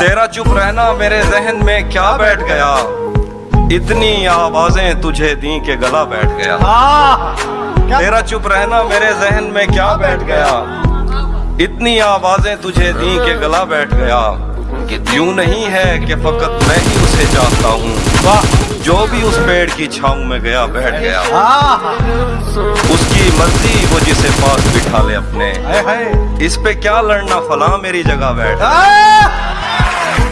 तेरा चुप रहना मेरे जहन में क्या बैठ गया? इतनी आवाज़ें तुझे दी के गला बैठ गया। तेरा चुप रहना मेरे जहन में क्या बैठ गया? इतनी आवाज़ें तुझे दी के गला बैठ गया। कि यूँ नहीं है कि फकत मैं ही उसे चाहता हूँ। वाह। जो भी उस पेड़ की छाऊ में गया बैठ गया। उसकी मर्ज़ी वो जिसे पास बिठा ले अपने। इस पे क्या लड़ना फला मेरी जगह बैठ। आह!